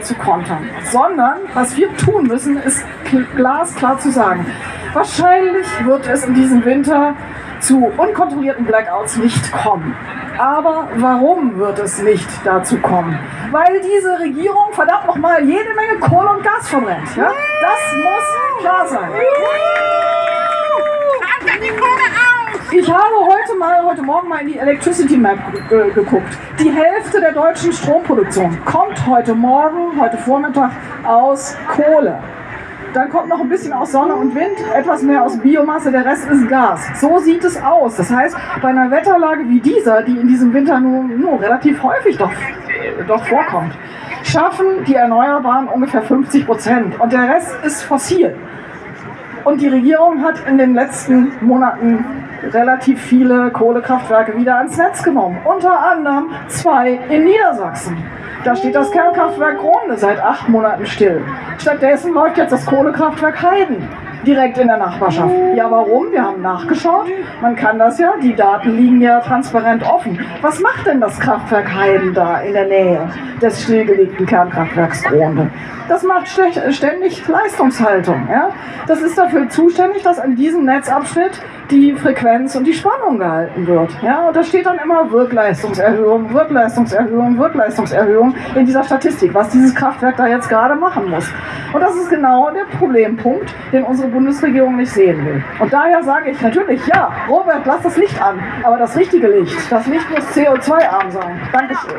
zu kontern, sondern was wir tun müssen, ist glasklar zu sagen, wahrscheinlich wird es in diesem Winter zu unkontrollierten Blackouts nicht kommen. Aber warum wird es nicht dazu kommen? Weil diese Regierung verdammt nochmal jede Menge Kohle und Gas verbrennt. Ja? Das muss klar sein. Ich habe heute mal, heute Morgen mal in die Electricity Map äh, geguckt. Die Hälfte der deutschen Stromproduktion kommt heute Morgen, heute Vormittag aus Kohle. Dann kommt noch ein bisschen aus Sonne und Wind, etwas mehr aus Biomasse, der Rest ist Gas. So sieht es aus. Das heißt, bei einer Wetterlage wie dieser, die in diesem Winter nur, nur relativ häufig doch, doch vorkommt, schaffen die Erneuerbaren ungefähr 50 Prozent und der Rest ist fossil. Und die Regierung hat in den letzten Monaten relativ viele Kohlekraftwerke wieder ans Netz genommen. Unter anderem zwei in Niedersachsen. Da steht das Kernkraftwerk Krone seit acht Monaten still. Stattdessen läuft jetzt das Kohlekraftwerk Heiden direkt in der Nachbarschaft. Ja, warum? Wir haben nachgeschaut. Man kann das ja, die Daten liegen ja transparent offen. Was macht denn das Kraftwerk Heiden da in der Nähe des stillgelegten Kernkraftwerks Gronde? Das macht ständig Leistungshaltung. Ja? Das ist dafür zuständig, dass an diesem Netzabschnitt die Frequenz und die Spannung gehalten wird. Ja? Und da steht dann immer Wirkleistungserhöhung, Wirkleistungserhöhung, Wirkleistungserhöhung in dieser Statistik, was dieses Kraftwerk da jetzt gerade machen muss. Und das ist genau der Problempunkt, den unsere Bundesregierung nicht sehen will. Und daher sage ich natürlich, ja, Robert, lass das Licht an, aber das richtige Licht, das Licht muss CO2-arm sein. Dankeschön.